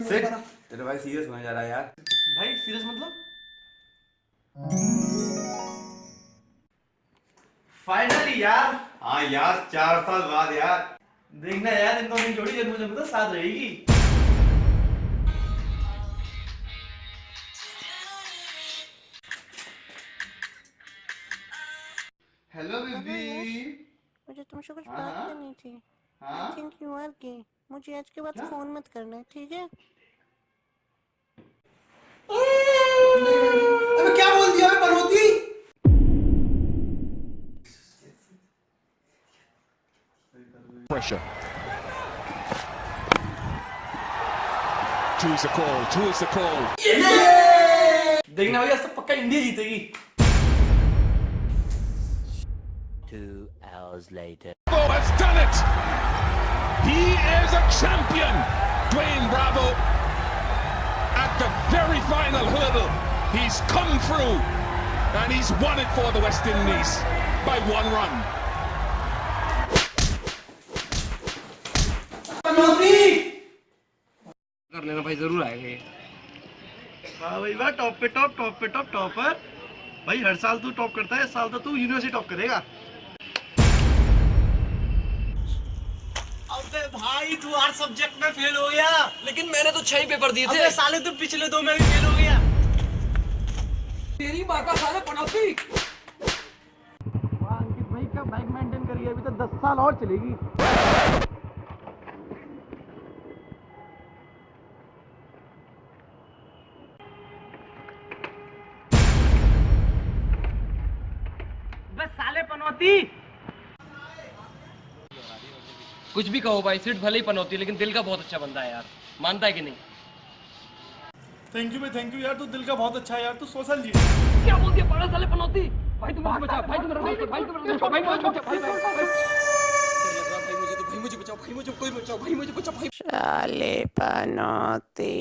तेरा भाई सीरियस होने जा रहा है यार। भाई सीरियस मतलब? फाइनली यार। हाँ यार चार साल बाद यार। देखना यार इन दोनों जोड़ी जन्म जन्म तक साथ रहेगी। हेलो बेबी मुझे तुमसे कुछ हाँ, बात हाँ। करनी थी। हाँ थिंक यू आर गे मुझे आज के बाद फ़ोन मत करना ठीक है अबे क्या बोल दिया मैं बनोती pressure. Two's the call, two is the call. देखना भैया सब पक्का इंडिया जीतेगी Two hours later. Bravo has done it! He is a champion! Dwayne Bravo at the very final hurdle. He's come through and he's won it for the West Indies by one run. कर लेना भाई जरूर आएगा ये हाँ भाई वाह top पे टॉप टॉप पे टॉप टॉपर भाई हर साल तू टॉप करता है इस साल तो तू यूनिवर्सिटी टॉप करेगा अबे भाई तू हर सब्जेक्ट में फेल हो गया। लेकिन मैंने तो छह ही पेपर दिए अबे थे। साले तू पिछले दो में भी फेल हो गया। तेरी माँ का साला पनौती वाह, अंकित भाई क्या बाइक मेंटेन करिए अभी तो दस साल और चलेगी। बस साले पनौती कुछ भी कहो भाई सीट भले ही पनौती लेकिन दिल का बहुत अच्छा बंदा है यार। मानता है कि नहीं? थैंक यू भाई थैंक यू यार तू दिल का बहुत अच्छा है यार तू सोशल जी। क्या बोल दिया पागल साले पनौती? भाई तुम मुझे बचाओ भाई तुम मेरा भाई तुम मेरा दोस्त हो, भाई मुझे बचाओ भाई भाई भाई। भाई मुझे तो भाई मुझे बचाओ भाई मुझे कोई बचाओ भाई मुझे बचाओ भाई साले पनौती।